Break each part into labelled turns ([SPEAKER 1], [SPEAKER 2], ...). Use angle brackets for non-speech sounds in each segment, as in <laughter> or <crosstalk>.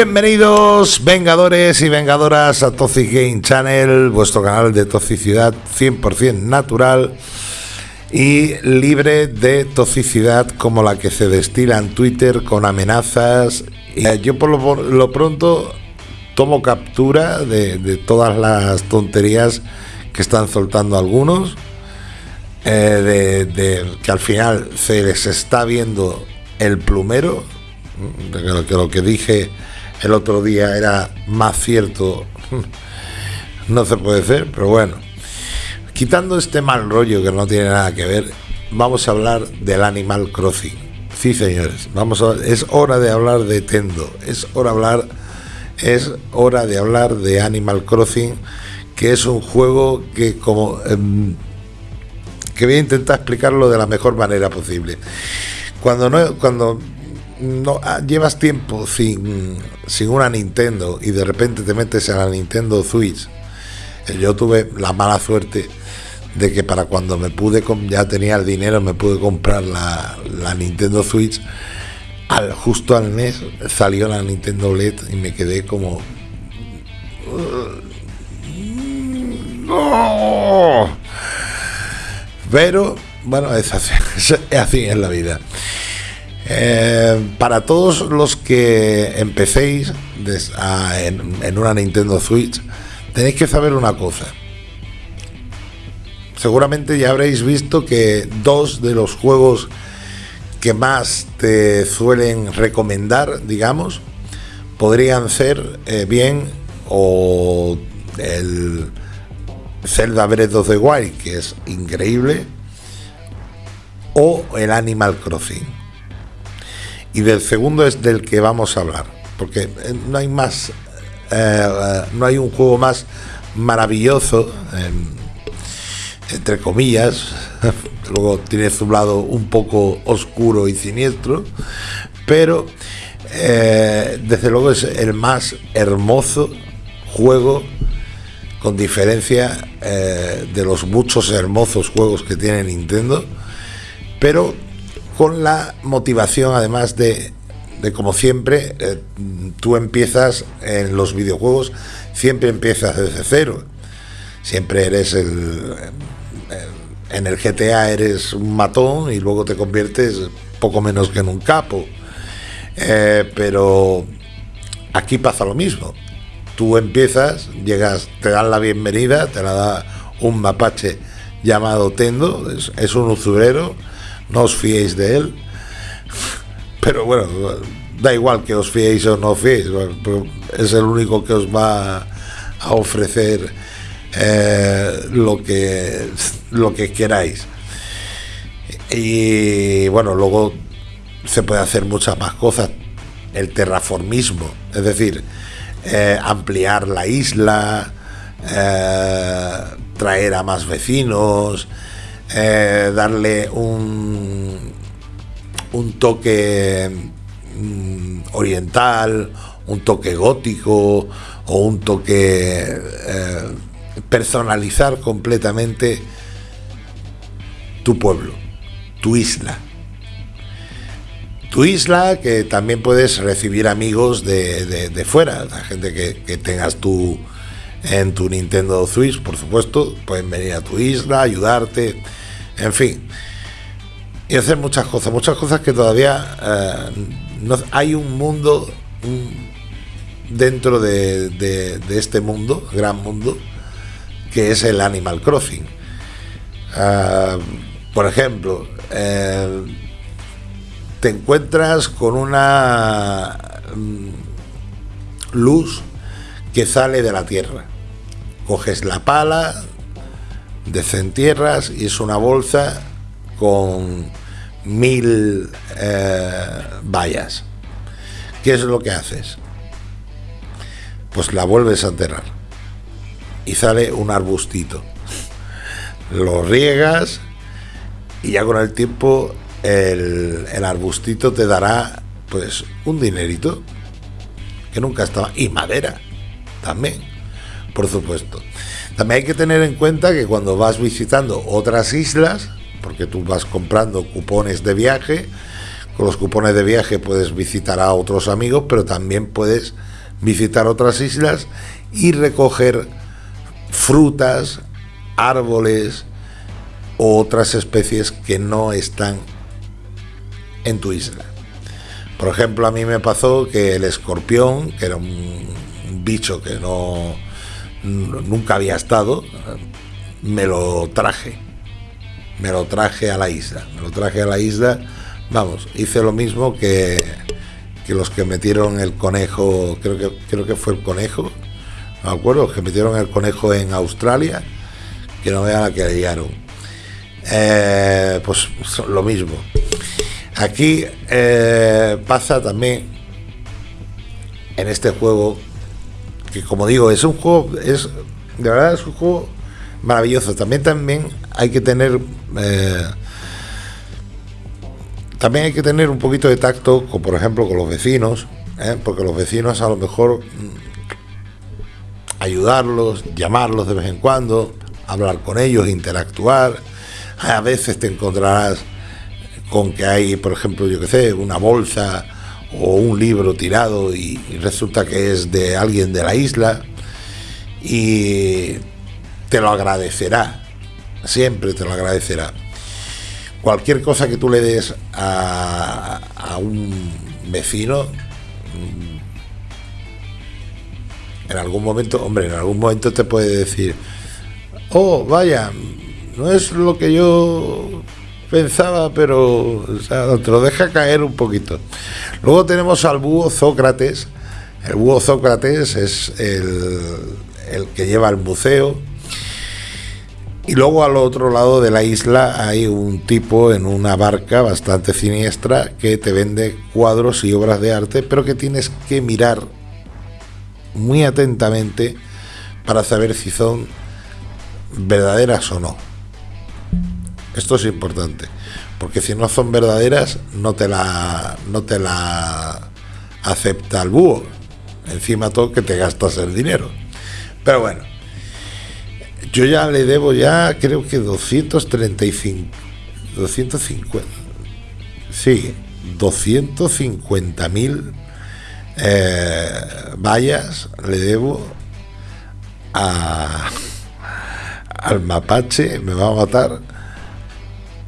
[SPEAKER 1] Bienvenidos, vengadores y vengadoras, a Toxic Game Channel, vuestro canal de toxicidad 100% natural y libre de toxicidad como la que se destila en Twitter con amenazas. Eh, yo por lo, pronto tomo captura de, todas las tonterías que están soltando algunos, eh, de, que al final se les está viendo el plumero, de lo que dije el otro día era más cierto, <laughs> no se puede ser, pero bueno. Quitando este mal rollo que no tiene nada que ver, vamos a hablar del Animal Crossing. Sí, señores, vamos a, es hora de hablar de Tendo, es hora de hablar, es hora de hablar de Animal Crossing, que es un juego que como em, que voy a intentar explicarlo de la mejor manera posible. Cuando no, cuando no ah, llevas tiempo sin, sin una Nintendo y de repente te metes a la Nintendo Switch. Eh, yo tuve la mala suerte de que para cuando me pude, ya tenía el dinero, me pude comprar la, Nintendo Switch. Al, justo al mes salió la Nintendo LED y me quedé como. Pero, bueno, es así, <laughs> es así en la vida. Eh, para todos los que empecéis en, una Nintendo Switch, tenéis que saber una cosa. Seguramente ya habréis visto que dos de los juegos que más te suelen recomendar, digamos, podrían ser eh, bien o el Zelda Breath of the Wild, que es increíble, o el Animal Crossing y del segundo es del que vamos a hablar, porque eh, no hay más, eh, no hay un juego más maravilloso, entre comillas, <laughs> luego tiene su lado un poco oscuro y siniestro, pero eh, desde luego es el más hermoso juego con diferencia de los muchos hermosos juegos que tiene Nintendo, pero con la motivación además de, como siempre, eh, tú empiezas en los videojuegos, siempre empiezas desde cero. Siempre eres el, en el GTA eres un matón y luego te conviertes poco menos que en un capo. Eh, pero aquí pasa lo mismo. Tú empiezas, llegas, te dan la bienvenida, te la da un mapache llamado Tendo, es un usurero no os fiéis de él. Pero bueno, da igual que os fiéis o no os fiéis, es el único que os va a ofrecer eh, lo, que, lo que queráis. Y bueno, luego se puede hacer muchas más cosas. El terraformismo, es decir, eh, ampliar la isla, eh, traer a más vecinos, eh, darle un, un toque mm, oriental, un toque gótico o un toque eh, personalizar completamente tu pueblo, tu isla. Tu isla que también puedes recibir amigos de, fuera, la gente que, que tengas tú en tu Nintendo Switch, por supuesto, pueden venir a tu isla, ayudarte, en fin. Y hacer muchas cosas, muchas cosas que todavía eh, no, hay un mundo dentro de, este mundo, gran mundo, que es el Animal Crossing. Eh, por ejemplo, eh, te encuentras con una mm, luz que sale de la tierra. Coges la pala, desentierras y es una bolsa con mil eh, vallas. ¿Qué es lo que haces? Pues la vuelves a enterrar y sale un arbustito. Lo riegas y ya con el tiempo el, el arbustito te dará pues un dinerito que nunca estaba y madera también, por supuesto. También hay que tener en cuenta que cuando vas visitando otras islas, porque tú vas comprando cupones de viaje, con los cupones de viaje puedes visitar a otros amigos, pero también puedes visitar otras islas y recoger frutas, árboles o otras especies que no están en tu isla. Por ejemplo, a mí me pasó que el escorpión, que era un bicho que no nunca había estado, me lo traje. Me lo traje a la isla. Me lo traje a la isla. Vamos, hice lo mismo que, que los que metieron el conejo, creo que, creo que fue el conejo, me acuerdo, que metieron el conejo en Australia, que no vean la que liaron. Eh, pues lo mismo. Aquí eh, pasa también en este juego, que como digo, es un juego, es de verdad es un juego maravilloso. También, también hay que tener eh, también hay que tener un poquito de tacto, con, por ejemplo, con los vecinos, porque los vecinos a lo mejor ayudarlos, llamarlos de vez en cuando, hablar con ellos, interactuar. A veces te encontrarás con que hay, por ejemplo, yo que sé, una bolsa o un libro tirado y, resulta que es de alguien de la isla y te lo agradecerá, siempre te lo agradecerá. Cualquier cosa que tú le des a, un vecino, en algún momento, hombre, en algún momento te puede decir, oh, vaya, no es lo que yo pensaba, pero te lo deja caer un poquito. Luego tenemos al búho Sócrates. El búho Sócrates es el, el que lleva el museo. Y luego al otro lado de la isla hay un tipo en una barca bastante siniestra que te vende cuadros y obras de arte, pero que tienes que mirar muy atentamente para saber si son verdaderas o no. Esto es importante, porque si no son verdaderas no te la no te la acepta el búho. Encima todo que te gastas el dinero. Pero bueno, yo ya le debo ya creo que 235 250 sí, 250 mil eh, vallas le debo al mapache, me va a matar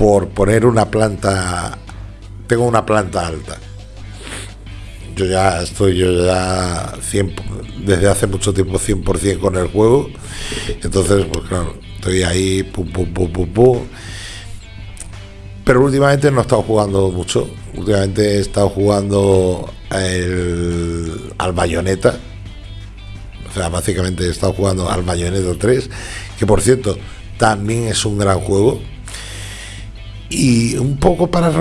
[SPEAKER 1] por poner una planta, tengo una planta alta. Yo ya estoy, yo ya desde hace mucho tiempo 100% con el juego, entonces, pues claro, estoy ahí, pum, pum, pum, pum, pum. Pero últimamente no he estado jugando mucho, últimamente he estado jugando el, al Bayonetta. O sea, básicamente he estado jugando al Bayonetta 3, que por cierto también es un gran juego. Y un poco para,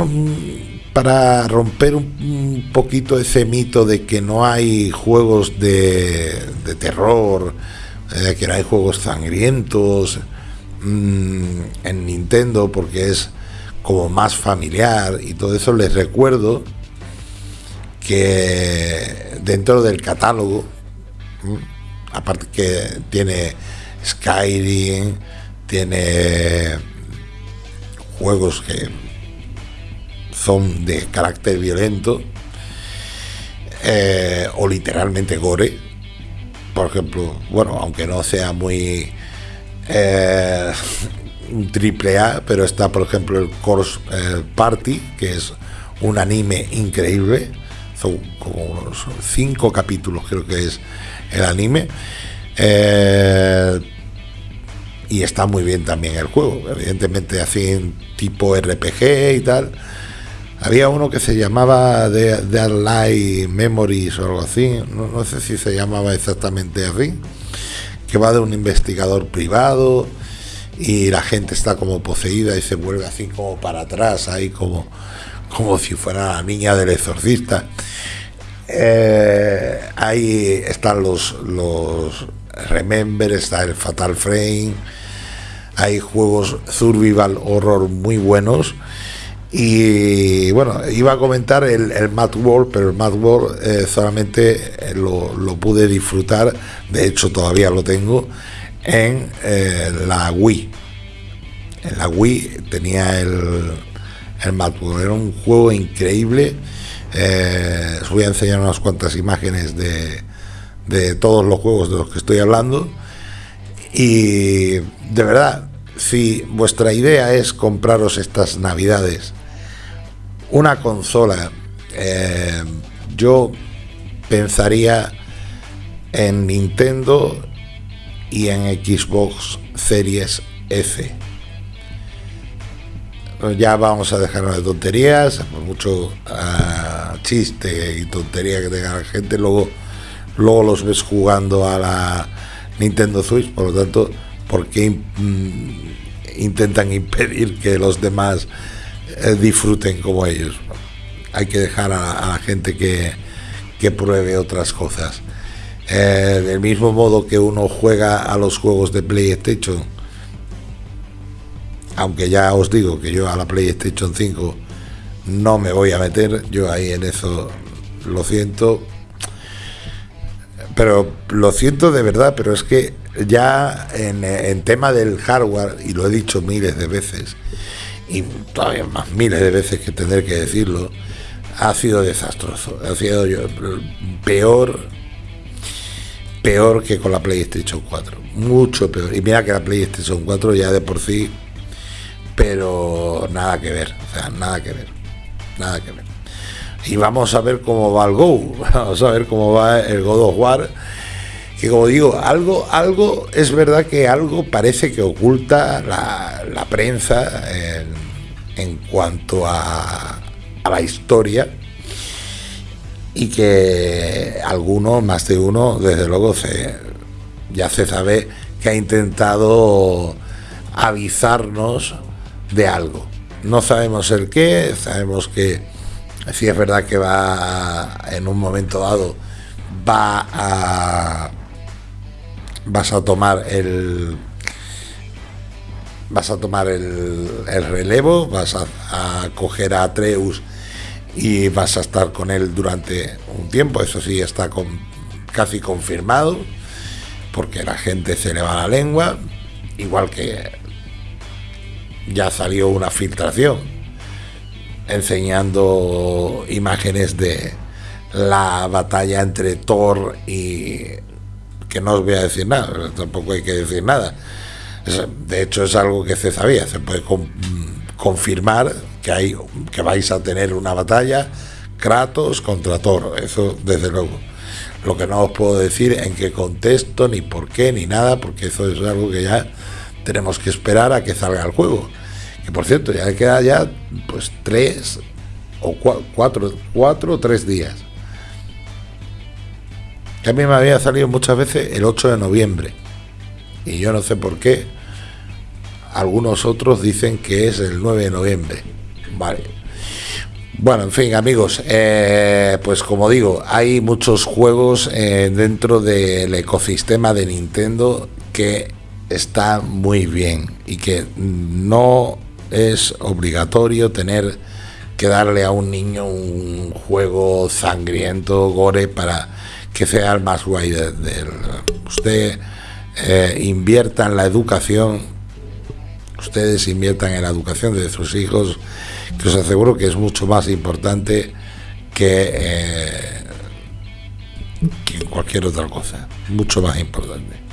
[SPEAKER 1] para romper un, poquito ese mito de que no hay juegos de, terror, de que no hay juegos sangrientos mm, en Nintendo porque es como más familiar y todo eso, les recuerdo que dentro del catálogo, aparte que tiene Skyrim, tiene juegos que son de carácter violento eh, o literalmente gore, por ejemplo, bueno, aunque no sea muy eh, <laughs> triple A, pero está por ejemplo el Course eh, Party, que es un anime increíble, son como unos cinco capítulos creo que es el anime. Eh, y está muy bien también el juego, evidentemente así tipo RPG y tal. Había uno que se llamaba The Light Memories o algo así, no, no, sé si se llamaba exactamente así, que va de un investigador privado y la gente está como poseída y se vuelve así como para atrás, ahí como como si fuera la niña del exorcista. Eh, ahí están los, los Remember, está el Fatal Frame, hay juegos survival horror muy buenos. Y bueno, iba a comentar el, el Mad World, pero el Mad World eh, solamente eh, lo, pude disfrutar, de hecho todavía lo tengo, en la Wii. En la Wii tenía el, el Madworld. Era un juego increíble. Eh, os voy a enseñar unas cuantas imágenes de, de todos los juegos de los que estoy hablando. Y de verdad, si vuestra idea es compraros estas navidades una consola, eh, yo pensaría en Nintendo y en Xbox Series F. Ya vamos a dejarnos de tonterías, por mucho ah, chiste y tontería que tenga la gente, luego, luego los ves jugando a la Nintendo Switch, por lo tanto, ¿por qué mm, intentan impedir que los demás eh, disfruten como ellos? Hay que dejar a, la gente que, que, pruebe otras cosas. Eh, del mismo modo que uno juega a los juegos de PlayStation, aunque ya os digo que yo a la PlayStation 5 no me voy a meter, yo ahí en eso lo siento, pero lo siento de verdad, pero es que ya en, tema del hardware, y lo he dicho miles de veces, y todavía más miles de veces que tendré que decirlo, ha sido desastroso. Ha sido yo, peor, peor que con la PlayStation 4. Mucho peor. Y mira que la PlayStation 4 ya de por sí, pero nada que ver. O sea, nada que ver. Nada que ver y vamos a ver cómo va el Go, <laughs> vamos a ver cómo va el God of War, que como digo, algo, algo, es verdad que algo parece que oculta la, prensa en, cuanto a, la historia. Y que alguno, más de uno, desde luego se, ya se sabe que ha intentado avisarnos de algo. No sabemos el qué, sabemos que Sí es verdad que va en un momento dado va a vas a tomar el vas a tomar el, relevo, vas a, coger a Atreus y vas a estar con él durante un tiempo, eso sí está casi confirmado, porque la gente se le va la lengua, igual que ya salió una filtración enseñando imágenes de la batalla entre Thor y que no os voy a decir nada, tampoco hay que decir nada. De hecho es algo que se sabía, se puede confirmar que hay que vais a tener una batalla Kratos contra Thor, eso desde luego. Lo que no os puedo decir en qué contexto, ni por qué, ni nada, porque eso es algo que ya tenemos que esperar a que salga el juego por cierto, ya queda ya pues tres o cuatro, cuatro o tres días. Que a mí me había salido muchas veces el 8 de noviembre. Y yo no sé por qué. Algunos otros dicen que es el 9 de noviembre. Vale. Bueno, en fin, amigos, eh, pues como digo, hay muchos juegos eh, dentro del ecosistema de Nintendo que está muy bien y que no es obligatorio tener que darle a un niño un juego sangriento, gore, para que sea el más guay del... usted eh, invierta en la educación, ustedes inviertan en la educación de sus hijos, que os aseguro que es mucho más importante que, eh, que cualquier otra cosa, mucho más importante.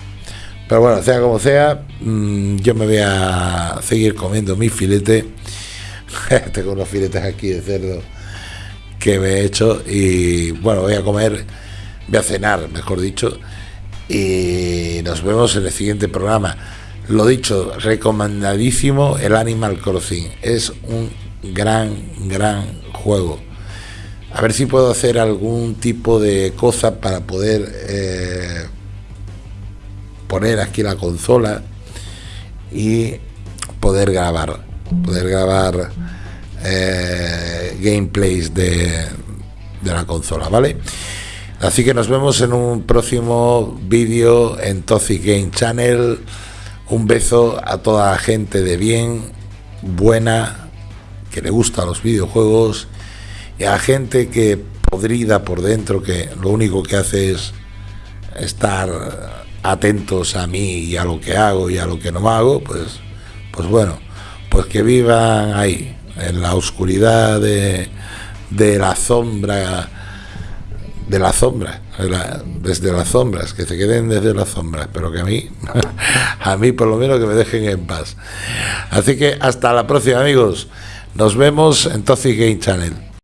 [SPEAKER 1] Pero bueno, sea como sea, mm, yo me voy a seguir comiendo mi filete. <laughs> Tengo unos filetes aquí de cerdo que me he hecho y bueno, voy a comer, voy a cenar, mejor dicho, y nos vemos en el siguiente programa. Lo dicho, recomendadísimo el Animal Crossing. Es un gran, gran juego. A ver si puedo hacer algún tipo de cosa para poder eh, poner aquí la consola y poder grabar, poder grabar eh, gameplays de, de la consola, ¿vale? Así que nos vemos en un próximo vídeo en Toxic Game Channel. Un beso a toda la gente de bien, buena, que le gusta los videojuegos y a gente que podrida por dentro, que lo único que hace es estar atentos a mí y a lo que hago y a lo que no hago, pues, pues bueno, pues que vivan ahí, en la oscuridad de, de la sombra, de la sombra, desde las sombras, que se queden desde las sombras, pero que a mí, <laughs> a mí por lo menos que me dejen en paz. Así que hasta la próxima amigos, nos vemos en Toxic Game Channel.